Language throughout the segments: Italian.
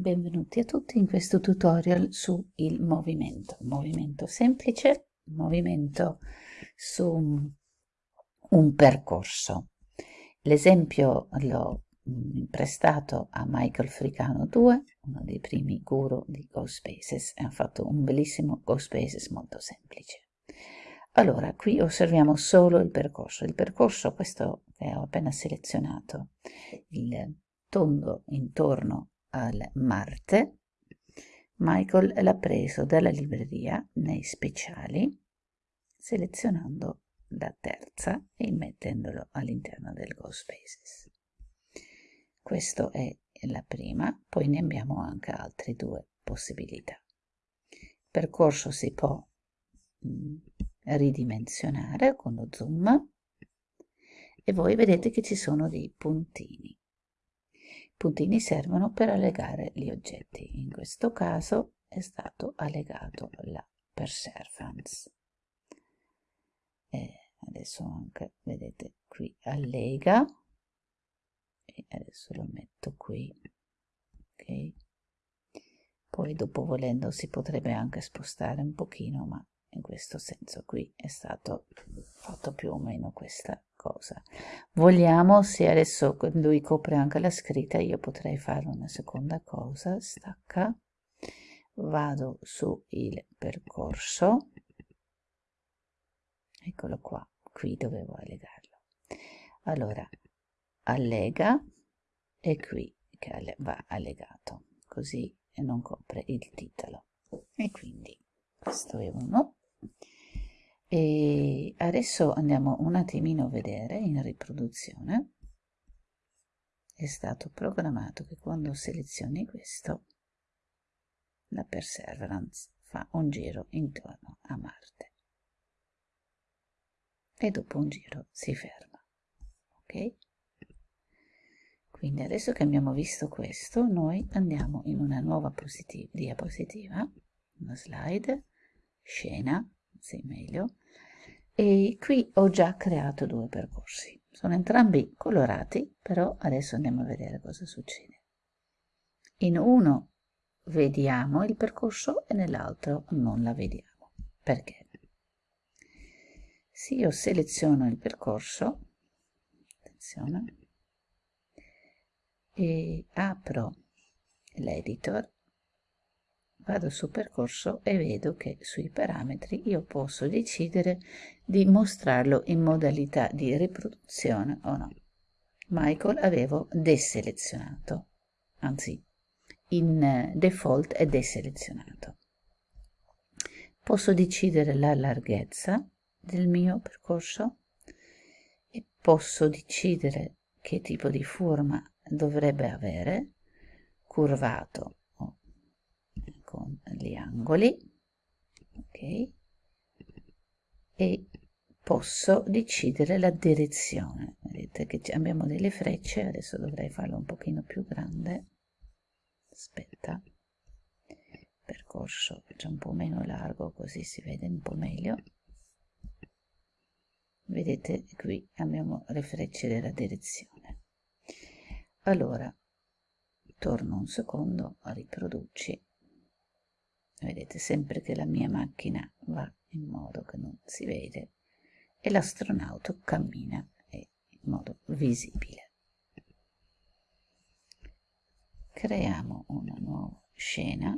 Benvenuti a tutti in questo tutorial su il movimento, movimento semplice, movimento su un percorso. L'esempio l'ho mm, prestato a Michael Fricano 2, uno dei primi guru di GoSpaces, e ha fatto un bellissimo GoSpaces molto semplice. Allora, qui osserviamo solo il percorso. Il percorso, questo che ho appena selezionato, il tondo intorno al Marte, Michael l'ha preso dalla libreria nei speciali, selezionando la terza e mettendolo all'interno del GoSpaces. Questa è la prima, poi ne abbiamo anche altre due possibilità. Il percorso si può mm, ridimensionare con lo zoom e voi vedete che ci sono dei puntini. Puntini servono per allegare gli oggetti. In questo caso è stato allegato la perseverance. E adesso anche, vedete, qui allega e adesso lo metto qui. Ok. Poi dopo volendo si potrebbe anche spostare un pochino, ma in questo senso qui è stato fatto più o meno questa cosa. Vogliamo se adesso lui copre anche la scritta io potrei fare una seconda cosa. Stacca. Vado su il percorso. Eccolo qua qui dovevo allegarlo. Allora allega e qui che va allegato così non copre il titolo. E quindi questo è uno e adesso andiamo un attimino a vedere in riproduzione. È stato programmato che quando selezioni questo la Perseverance fa un giro intorno a Marte. E dopo un giro si ferma ok? Quindi adesso che abbiamo visto questo noi andiamo in una nuova diapositiva una slide scena, se meglio, e qui ho già creato due percorsi. Sono entrambi colorati, però adesso andiamo a vedere cosa succede. In uno vediamo il percorso e nell'altro non la vediamo. Perché? Se io seleziono il percorso, attenzione, e apro l'editor, vado su percorso e vedo che sui parametri io posso decidere di mostrarlo in modalità di riproduzione o no. Michael avevo deselezionato, anzi in default è deselezionato. Posso decidere la larghezza del mio percorso e posso decidere che tipo di forma dovrebbe avere, curvato con gli angoli ok? E posso decidere la direzione. Vedete che abbiamo delle frecce adesso dovrei farlo un pochino più grande. Aspetta. Percorso c'è un po' meno largo così si vede un po' meglio. Vedete qui abbiamo le frecce della direzione. Allora torno un secondo riproduci vedete sempre che la mia macchina va in modo che non si vede e l'astronauta cammina in modo visibile. Creiamo una nuova scena.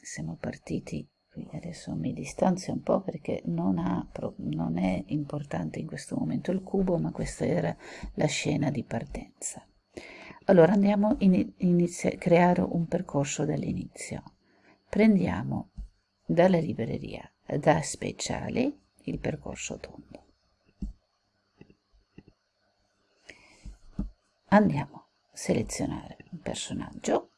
Siamo partiti qui adesso mi distanzio un po' perché non, ha, non è importante in questo momento il cubo ma questa era la scena di partenza allora andiamo a creare un percorso dall'inizio. Prendiamo dalla libreria da speciali il percorso tondo. Andiamo a selezionare un personaggio,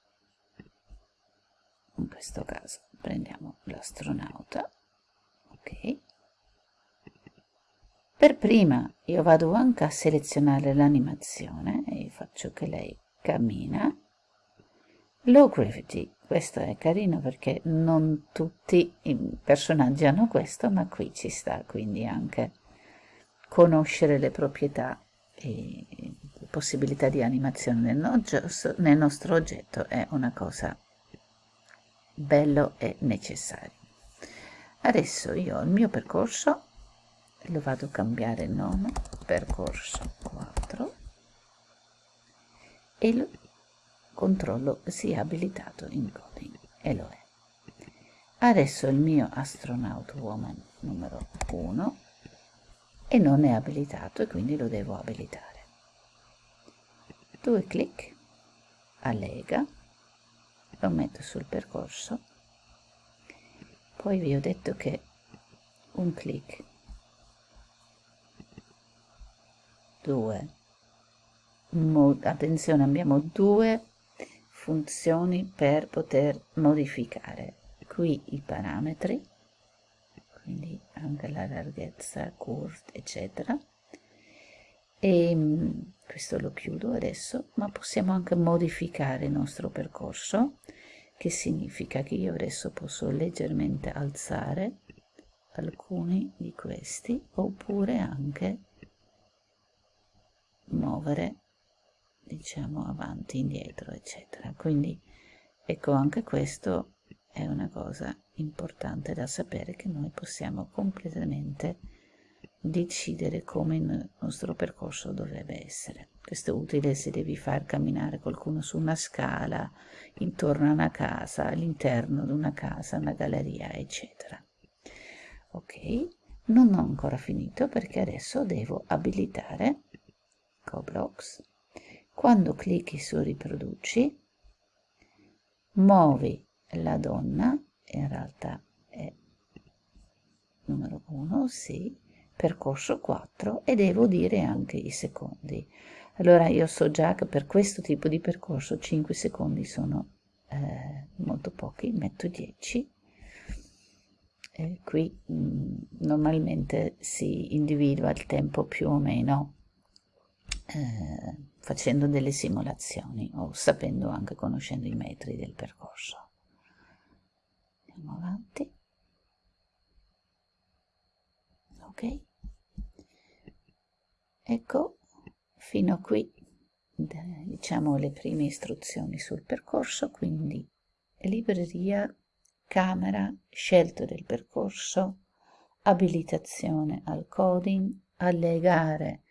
in questo caso prendiamo l'astronauta, ok. Per prima io vado anche a selezionare l'animazione e faccio che lei cammina. Low gravity, questo è carino perché non tutti i personaggi hanno questo, ma qui ci sta quindi anche conoscere le proprietà e possibilità di animazione nel, nostro oggetto è una cosa bello e necessario adesso io ho il mio percorso lo vado a cambiare nome percorso 4 e lo controllo sia abilitato in coding e lo è. Adesso il mio astronaut woman numero 1 e non è abilitato e quindi lo devo abilitare. Due clic allega lo metto sul percorso. Poi vi ho detto che un clic due. Attenzione abbiamo due funzioni per poter modificare qui i parametri quindi anche la larghezza curve eccetera. E mm, questo lo chiudo adesso ma possiamo anche modificare il nostro percorso che significa che io adesso posso leggermente alzare alcuni di questi oppure anche muovere diciamo avanti indietro eccetera. Quindi ecco anche questo è una cosa importante da sapere che noi possiamo completamente decidere come il nostro percorso dovrebbe essere. Questo è utile se devi far camminare qualcuno su una scala intorno a una casa all'interno di una casa una galleria eccetera. Ok? Non ho ancora finito perché adesso devo abilitare Coblox quando clicchi su riproduci muovi la donna in realtà è numero 1 sì percorso 4 e devo dire anche i secondi. Allora io so già che per questo tipo di percorso 5 secondi sono eh, molto pochi metto 10 e qui mh, mm, normalmente si individua il tempo più o meno eh, facendo delle simulazioni o sapendo anche conoscendo i metri del percorso. Andiamo avanti. Ok. Ecco, fino a qui diciamo le prime istruzioni sul percorso, quindi libreria, camera, scelta del percorso, abilitazione al coding, allegare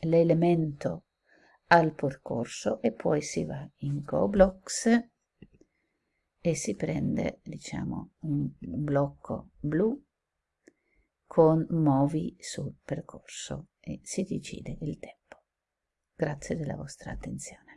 l'elemento al percorso e poi si va in GoBlocks e si prende diciamo un blocco blu con muovi sul percorso e si decide il tempo. Grazie della vostra attenzione.